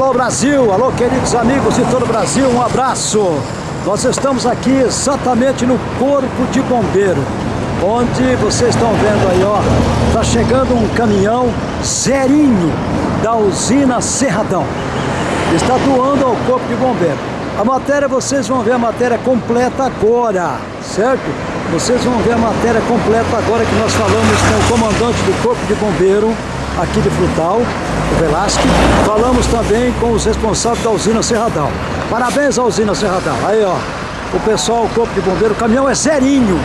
Alô Brasil, alô queridos amigos de todo o Brasil, um abraço. Nós estamos aqui exatamente no Corpo de Bombeiro, onde vocês estão vendo aí, ó, tá chegando um caminhão zerinho da usina Serradão. Está doando ao Corpo de Bombeiro. A matéria, vocês vão ver a matéria completa agora, certo? Vocês vão ver a matéria completa agora que nós falamos com o comandante do Corpo de Bombeiro aqui de Frutal, o Velasque. Falamos também com os responsáveis da usina Serradão. Parabéns à usina Serradão. Aí, ó, o pessoal, o Corpo de Bombeiro, o caminhão é zerinho,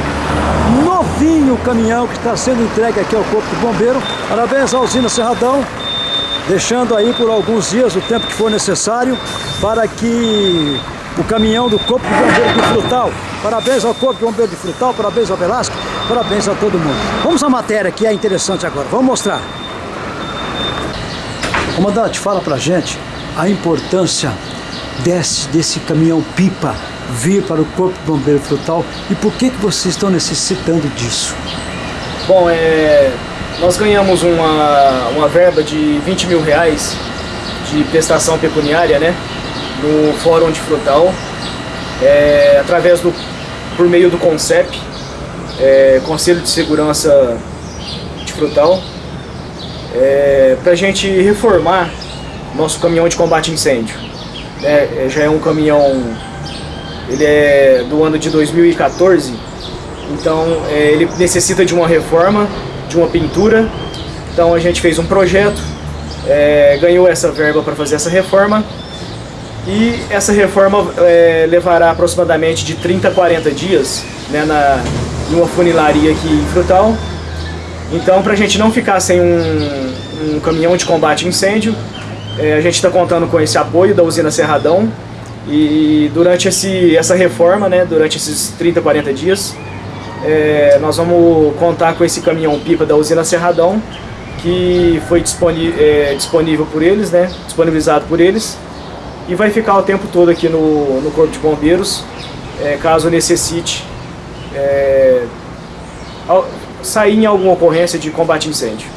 novinho o caminhão que está sendo entregue aqui ao Corpo de Bombeiro. Parabéns à usina Serradão, deixando aí por alguns dias o tempo que for necessário para que o caminhão do Corpo de Bombeiro de Frutal. Parabéns ao Corpo de Bombeiro de Frutal, parabéns ao Velasco, parabéns a todo mundo. Vamos à matéria que é interessante agora, vamos mostrar. Comandante, fala pra gente a importância desse, desse caminhão pipa vir para o Corpo de Bombeiro Frutal e por que, que vocês estão necessitando disso? Bom, é, nós ganhamos uma, uma verba de 20 mil reais de prestação pecuniária, né? No Fórum de Frutal, é, através do, por meio do CONCEP, é, Conselho de Segurança de Frutal, é, para a gente reformar nosso caminhão de combate a incêndio. É, já é um caminhão, ele é do ano de 2014, então é, ele necessita de uma reforma, de uma pintura. Então a gente fez um projeto, é, ganhou essa verba para fazer essa reforma e essa reforma é, levará aproximadamente de 30 a 40 dias né, na, numa funilaria aqui em Frutal. Então, para a gente não ficar sem um, um caminhão de combate a incêndio, é, a gente está contando com esse apoio da usina Serradão. E durante esse, essa reforma, né, durante esses 30, 40 dias, é, nós vamos contar com esse caminhão-pipa da usina Serradão, que foi disponível, é, disponível por eles, né, disponibilizado por eles, e vai ficar o tempo todo aqui no, no Corpo de Bombeiros, é, caso necessite é, sair em alguma ocorrência de combate a incêndio.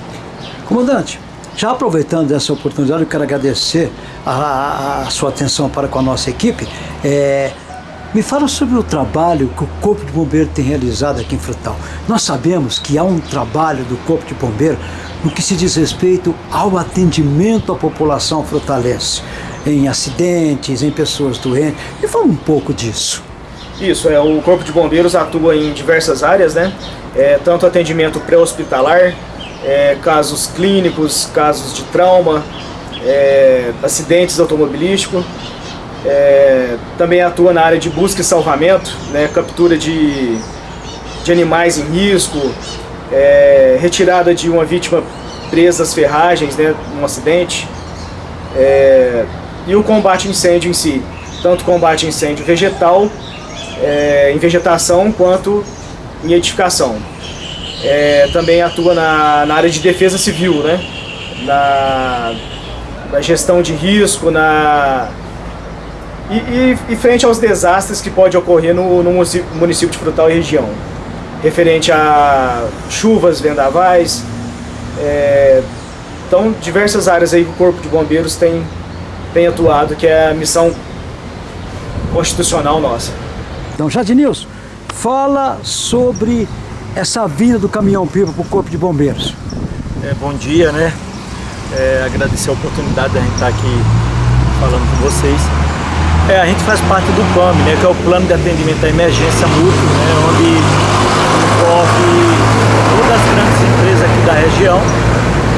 Comandante, já aproveitando essa oportunidade, eu quero agradecer a, a, sua atenção para com a nossa equipe. É, me fala sobre o trabalho que o Corpo de Bombeiro tem realizado aqui em Frutal. Nós sabemos que há um trabalho do Corpo de Bombeiro no que se diz respeito ao atendimento à população frutalense, em acidentes, em pessoas doentes. Me fala um pouco disso. Isso, é, o Corpo de Bombeiros atua em diversas áreas, né? É, tanto atendimento pré-hospitalar, é, casos clínicos, casos de trauma, é, acidentes automobilísticos. É, também atua na área de busca e salvamento, né, captura de, de animais em risco, é, retirada de uma vítima presa às ferragens, né, num acidente, é, e o combate a incêndio em si, tanto combate a incêndio vegetal, em vegetação, quanto em edificação é, também atua na, na área de defesa civil, né? Na, na gestão de risco, na e, e, e, frente aos desastres que pode ocorrer no, no município de Frutal e região, referente a chuvas, vendavais, é, então diversas áreas aí que o Corpo de Bombeiros tem, tem atuado, que é a missão constitucional nossa. Então, Jadinilson, fala sobre essa vinda do caminhão-pipa para o Corpo de Bombeiros? É, bom dia, né? É, agradecer a oportunidade de a gente estar aqui falando com vocês. É, a gente faz parte do PAM, né, que é o Plano de Atendimento à Emergência Mútuo, né, onde envolve todas as grandes empresas aqui da região,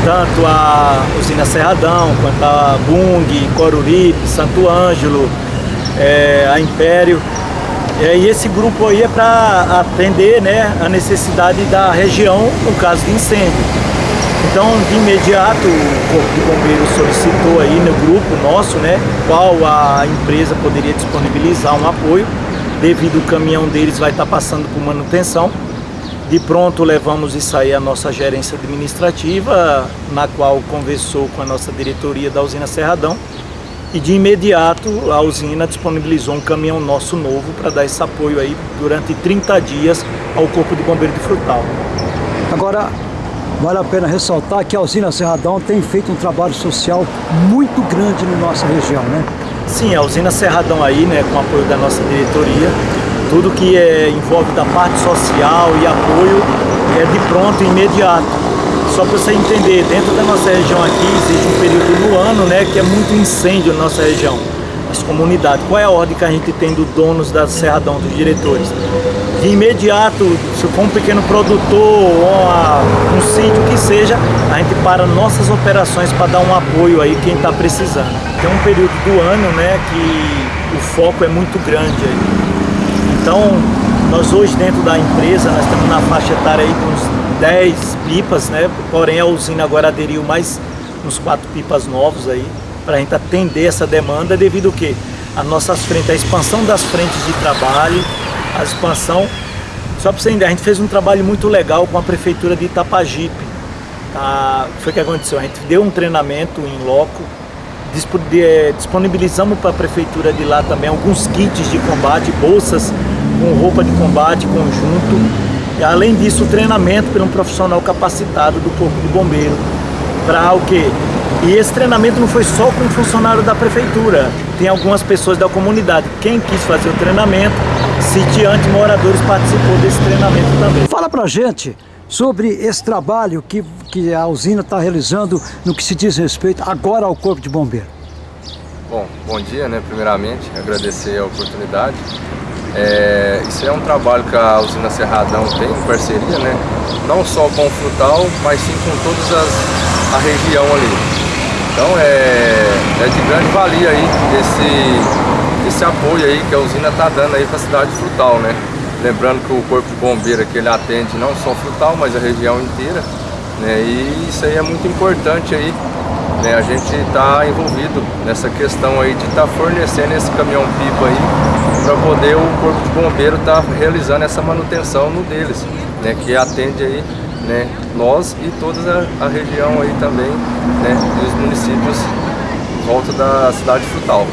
tanto a usina Serradão, quanto a Bung, Coruripe, Santo Ângelo, é, a Império. É, e esse grupo aí é para atender né, a necessidade da região no caso de incêndio. Então, de imediato, o Corpo de Bombeiros solicitou aí no grupo nosso, né, qual a empresa poderia disponibilizar um apoio, devido o caminhão deles vai estar passando por manutenção. De pronto, levamos isso aí à nossa gerência administrativa, na qual conversou com a nossa diretoria da usina Serradão, e de imediato a usina disponibilizou um caminhão nosso novo para dar esse apoio aí durante 30 dias ao Corpo de Bombeiro de Frutal. Agora, vale a pena ressaltar que a usina Cerradão tem feito um trabalho social muito grande na nossa região, né? Sim, a usina Cerradão aí, né, com apoio da nossa diretoria, tudo que é, envolve da parte social e apoio é de pronto, imediato. Só para você entender, dentro da nossa região aqui existe um período no ano né, que é muito incêndio na nossa região, as comunidades. Qual é a ordem que a gente tem dos donos da Serradão, dos diretores? De imediato, se for um pequeno produtor ou uma, um sítio que seja, a gente para nossas operações para dar um apoio aí quem está precisando. Tem um período do ano né, que o foco é muito grande aí. Então, nós hoje dentro da empresa, nós estamos na faixa etária aí de uns 10 pipas, né? Porém a usina agora aderiu mais uns quatro pipas novos aí, para a gente atender essa demanda devido que? A nossas frentes, a expansão das frentes de trabalho, a expansão. Só para você entender, a gente fez um trabalho muito legal com a prefeitura de Itapajipe. Tá? Foi o que aconteceu, a gente deu um treinamento em loco, disponibilizamos para a prefeitura de lá também alguns kits de combate, bolsas com roupa de combate, conjunto. E além disso, o treinamento por um profissional capacitado do Corpo de Bombeiro. Para o quê? E esse treinamento não foi só com funcionário da prefeitura, tem algumas pessoas da comunidade. Quem quis fazer o treinamento, sitiante moradores participou desse treinamento também. Fala pra gente sobre esse trabalho que, que a usina está realizando no que se diz respeito agora ao Corpo de Bombeiro. Bom, bom dia, né? Primeiramente, agradecer a oportunidade. É, isso é um trabalho que a usina Cerradão tem em parceria, né? Não só com o Frutal, mas sim com toda a região ali. Então é, é de grande valia aí esse, esse apoio aí que a usina está dando aí para a cidade de Frutal, né? Lembrando que o Corpo de Bombeiro aqui ele atende não só Frutal, mas a região inteira. Né? E isso aí é muito importante aí né, a gente está envolvido nessa questão aí de estar tá fornecendo esse caminhão-pipa aí para poder o Corpo de Bombeiro estar tá realizando essa manutenção no deles, né, que atende aí né, nós e toda a, a região aí também, né, dos municípios em volta da cidade de Frutal.